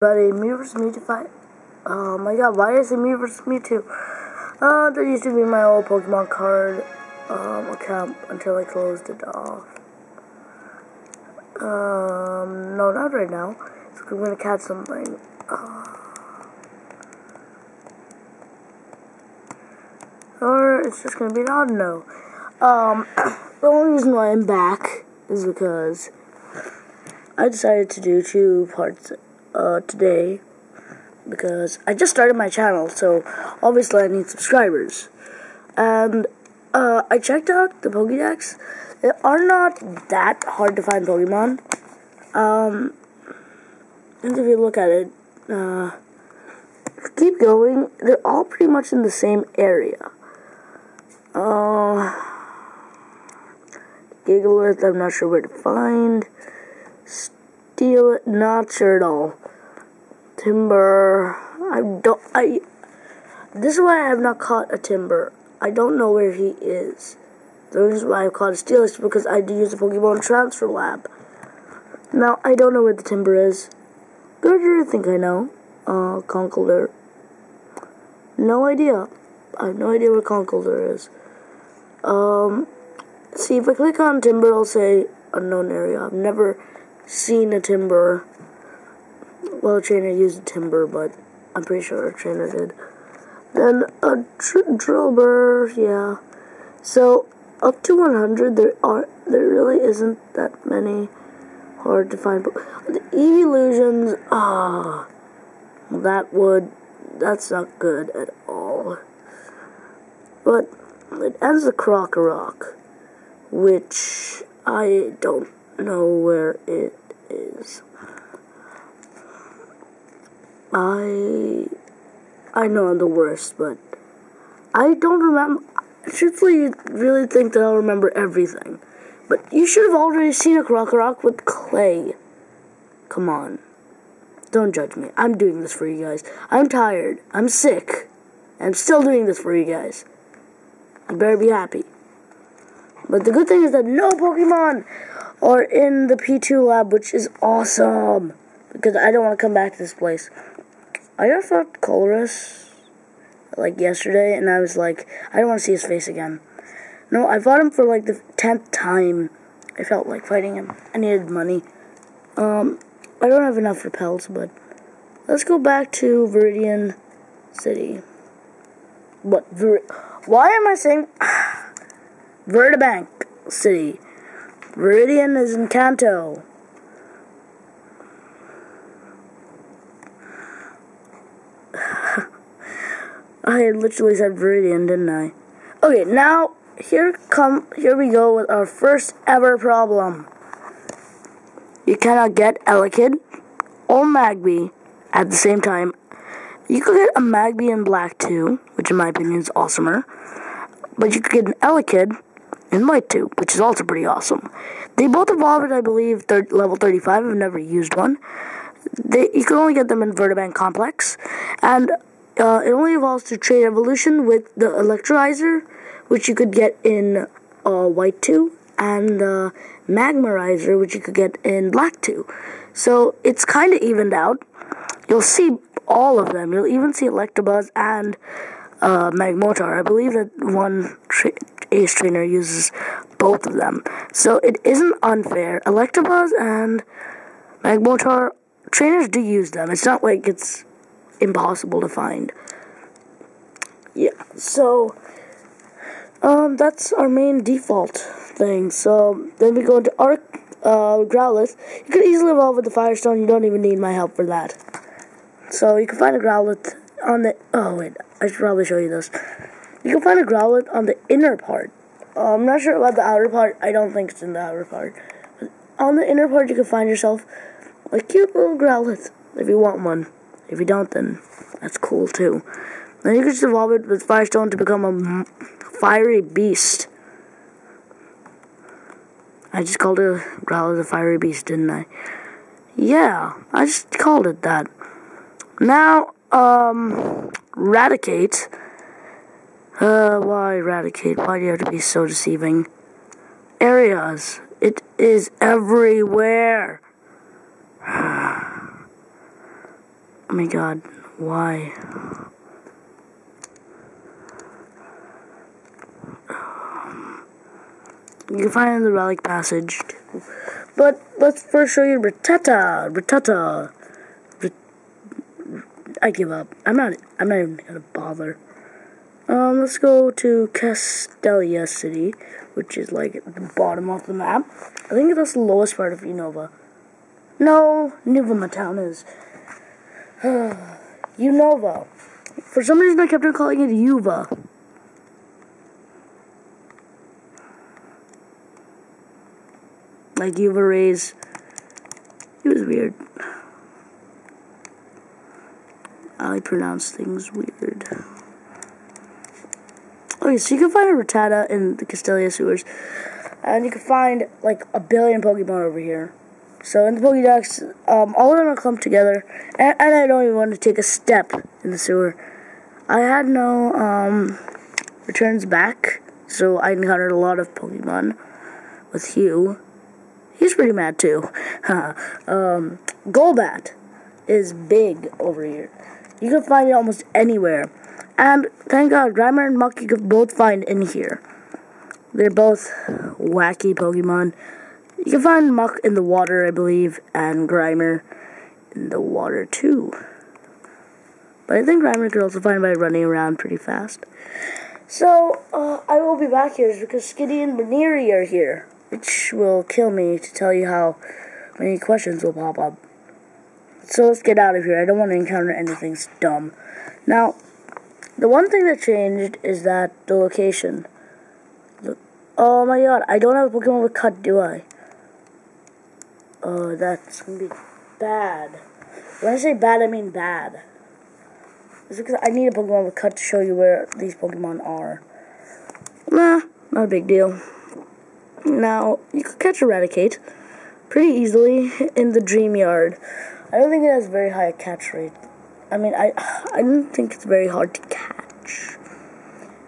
Buddy, me versus Mewtwo fight. Oh my god, why is it me versus Mewtwo? Uh, that used to be my old Pokemon card um, account until I closed it off. Um, no, not right now. So I'm gonna catch something. Uh, or it's just gonna be an odd no. Um, the only reason why I'm back is because I decided to do two parts uh, today because I just started my channel, so obviously I need subscribers. And uh, I checked out the Pokédex. They are not that hard to find Pokemon. Um, and if you look at it, uh, keep going. They're all pretty much in the same area. Uh, Gigalith, I'm not sure where to find. Steal not sure at all. Timburr. I don't. I. This is why I have not caught a Timburr. I don't know where he is. The reason why I caught a Steel is because I do use the Pokemon Transfer Lab. Now I don't know where the Timburr is. Gurdurr, I think I know. Uh, Conkeldurr. No idea. I have no idea where Conkeldurr is. Um, see if I click on Timburr, it'll say unknown area. I've never seen a Timburr. Well, trainer used Timburr, but I'm pretty sure a trainer did. Then a tr Drillbur, yeah. So up to 100, there are there really isn't that many hard to find. But the evolutions, ah, that would that's not good at all. But it ends the Krokorok, which I don't know where it is. I I know I'm the worst, but I don't remember. Truthfully, you really think that I'll remember everything, but you should have already seen a Krokorok with clay. Come on, don't judge me. I'm doing this for you guys. I'm tired. I'm sick. I'm still doing this for you guys. You better be happy. But the good thing is that no Pokemon are in the P2 lab, which is awesome. Because I don't want to come back to this place. I got fought Colress like yesterday, and I was like, I don't want to see his face again. No, I fought him for like the tenth time. I felt like fighting him. I needed money. Um, I don't have enough repels, but let's go back to Viridian City. What? Vir Why am I saying Virbank City? Viridian is in Kanto. I literally said Viridian, didn't I? Okay, now here come here we go with our first ever problem. You cannot get Elekid or Magby at the same time. You could get a Magby in Black 2, which in my opinion is awesomer. But you could get an Elekid in White 2, which is also pretty awesome. They both evolved, I believe, third, level 35. I've never used one. They, you can only get them in Virbank Complex. And uh, it only evolves through trade Evolution with the Electrolyzer, which you could get in uh, White 2, and the Magmarizer, which you could get in Black 2. So it's kind of evened out. You'll see all of them. You'll even see Electabuzz and uh, Magmortar. I believe that one tra Ace Trainer uses both of them. So it isn't unfair. Electabuzz and Magmortar, trainers do use them. It's not like it's impossible to find. Yeah, so um, that's our main default thing. So then we go into Arc uh, Growlithe. You can easily evolve with the Firestone. You don't even need my help for that. So you can find a Growlithe on the. Oh wait, I should probably show you this. You can find a Growlithe on the inner part. Uh, I'm not sure about the outer part. I don't think it's in the outer part. But on the inner part, you can find yourself a cute little Growlithe if you want one. If you don't, then that's cool too. Then you can just evolve it with Firestone to become a fiery beast. I just called it Growlithe a fiery beast, didn't I? Yeah, I just called it that. Now, um, Raticate. Uh, why Raticate? Why do you have to be so deceiving? Areas. It is everywhere. Oh my god, why? You can find it in the relic passage. But let's first show you Rattata. Rattata. I give up. I'm not. I'm not even gonna bother. Um, let's go to Castelia City, which is like at the bottom of the map. I think that's the lowest part of Unova. No, Nuvema town is. Unova. For some reason, I kept on calling it Uva. Like Uva Rays. It was weird. I pronounce things weird. Okay, so you can find a Rattata in the Castelia sewers. And you can find like a billion Pokemon over here. So in the Pokédex, um, all of them are clumped together. And, and, I don't even want to take a step in the sewer. I had no um, returns back. So I encountered a lot of Pokemon with Hugh. He's pretty mad too. um, Golbat is big over here. You can find it almost anywhere. And thank God, Grimer and Muk you can both find in here. They're both wacky Pokemon. You can find Muk in the water, I believe, and Grimer in the water too. But I think Grimer could also find by running around pretty fast. So, uh, I will be back here because Skitty and Baneri are here, which will kill me to tell you how many questions will pop up. So let's get out of here. I don't want to encounter anything dumb. Now, the one thing that changed is that the location. Oh my god, I don't have a Pokemon with cut, do I? Oh, that's gonna be bad. When I say bad, I mean bad. It's because I need a Pokemon with cut to show you where these Pokemon are. Nah, not a big deal. Now, you could catch a Raticate pretty easily in the Dream Yard. I don't think it has very high catch rate. I mean, I I don't think it's very hard to catch.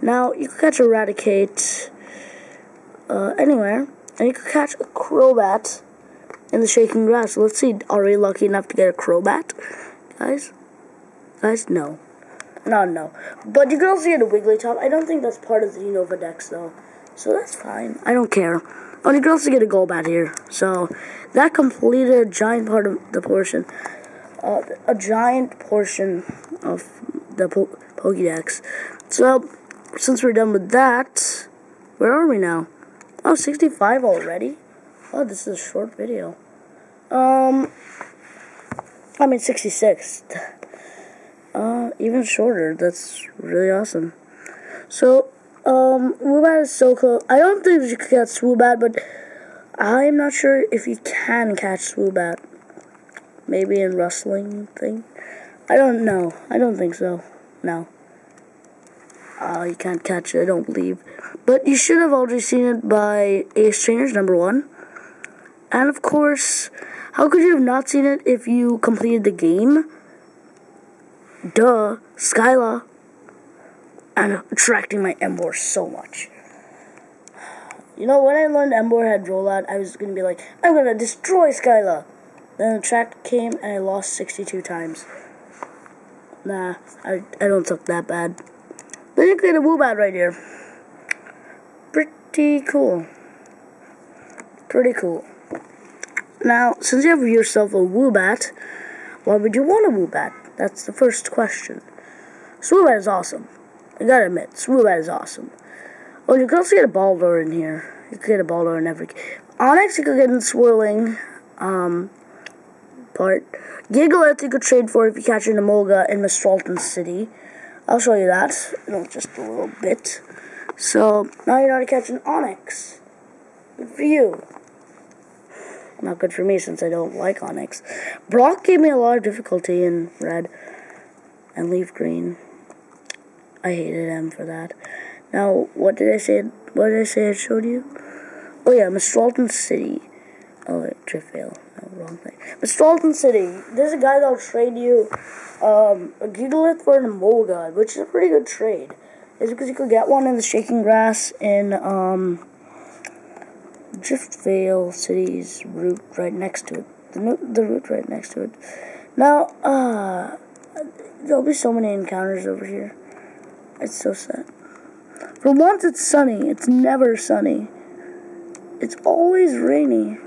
Now, you could catch a Raticate uh, anywhere, and you could catch a Crobat in the shaking grass. Let's see, are we lucky enough to get a Crobat? Guys? Guys, no. No, no. But you can also get a Wigglytuff. I don't think that's part of the Unova Dex, though. So that's fine. I don't care. Oh, you can also get a Golbat here. So that completed a giant part of the portion. Uh, a giant portion of the po Pokédex. So, since we're done with that, where are we now? Oh, 65 already? Oh, this is a short video. Um, I mean 66. Uh, even shorter. That's really awesome. So, um, Woobat is so cool. I don't think you can catch Swoobat, but I'm not sure if you can catch Swoobat. Maybe in rustling thing. I don't know. I don't think so. No. Uh, you can't catch it, I don't believe. But you should have already seen it by Ace Trainers number one. And of course, how could you have not seen it if you completed the game? Duh, Skyla. I'm attracting my Emboar so much. You know, when I learned Emboar had rollout, I was gonna be like, I'm gonna destroy Skyla. Then the track came and I lost 62 times. Nah, I, I don't suck that bad. But you get a Woobat right here. Pretty cool. Pretty cool. Now, since you have yourself a Woobat, why would you want a Woobat? That's the first question. Swoobat is awesome. I gotta admit, Swoobat is awesome. Oh, you can also get a Boldore in here. You can get a Boldore in every... Onix you could get in Swirling, um, part. Gigalith you could trade for if you catch an Emolga in Mistralton City. I'll show you that in just a little bit. So, now you know how to catch an Onix. Good for you. Not good for me since I don't like Onix. Brock gave me a lot of difficulty in red and leaf green. I hated him for that. Now, what did I say? What did I say I showed you? Oh yeah, Mistralton City. Oh, wait, Driftveil. No, wrong thing. Mistralton City. There's a guy that'll trade you um, a Gigalith for an Emolga, which is a pretty good trade. It's because you could get one in the Shaking Grass in um, Driftveil City's route right next to it. The, the route right next to it. Now, uh, There'll be so many encounters over here. It's so sad. For once, it's sunny. It's never sunny. It's always rainy.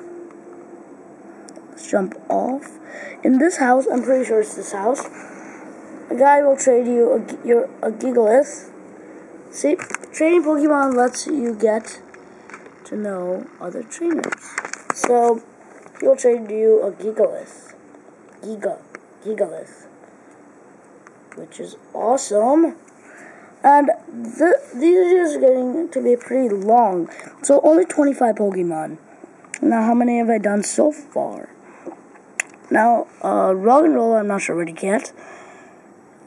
Let's jump off. In this house, I'm pretty sure it's this house. A guy will trade you a, your, a Gigalith. See, trading Pokemon lets you get to know other trainers. So, he'll trade you a Gigalith. Giga. Gigalith. Which is awesome. And th these are just getting to be pretty long. So, only 25 Pokemon. Now, how many have I done so far? Now, uh, Roggenrola, I'm not sure where to get.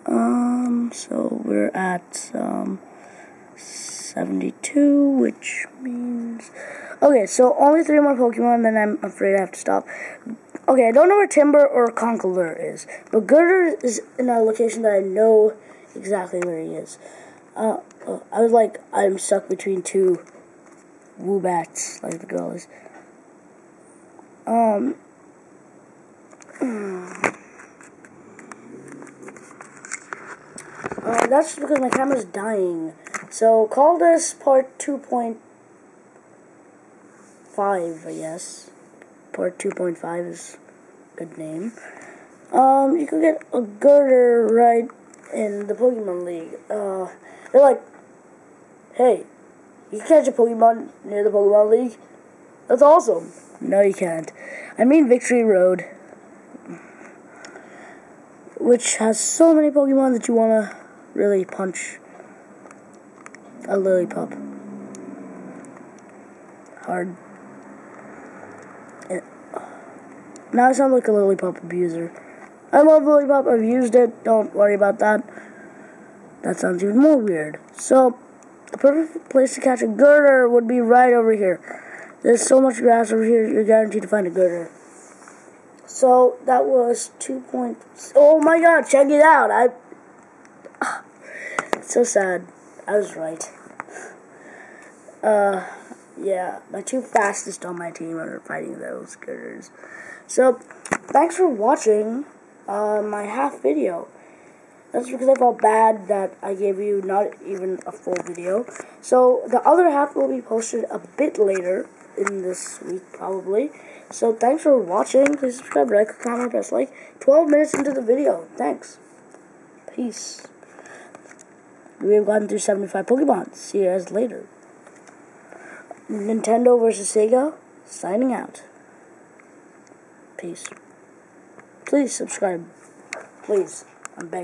Um, so we're at, um, 72, which means... Okay, so only three more Pokemon, then I'm afraid I have to stop. Okay, I don't know where Timburr or Conkeldurr is, but Gurdurr is in a location that I know exactly where he is. Uh, uh, I was like, I'm stuck between two Woobats, like the girl is. Um... Uh, that's because my camera's dying. So call this part 2.5, I guess. Part 2.5 is a good name. Um, you can get a Gurdurr right in the Pokemon League. Uh, they're like, hey, you can catch a Pokemon near the Pokemon League? That's awesome. No, you can't. I mean Victory Road. Which has so many Pokemon that you want to really punch a Lillipup. Hard. Eh. now I sound like a Lillipup abuser. I love Lillipup, I've used it, don't worry about that. That sounds even more weird. So, the perfect place to catch a Gurdurr would be right over here. There's so much grass over here, you're guaranteed to find a Gurdurr. So, that was two points. Oh my god, check it out. I so sad. I was right. Uh, yeah, my two fastest on my team are fighting those critters. So, thanks for watching uh, my half video. That's because I felt bad that I gave you not even a full video. So, the other half will be posted a bit later in this week, probably. So, thanks for watching. Please subscribe, like, comment, press like. 12 minutes into the video. Thanks. Peace. We have gotten through 75 Pokemon. See you guys later. Nintendo versus Sega, signing out. Peace. Please subscribe. Please. I'm begging.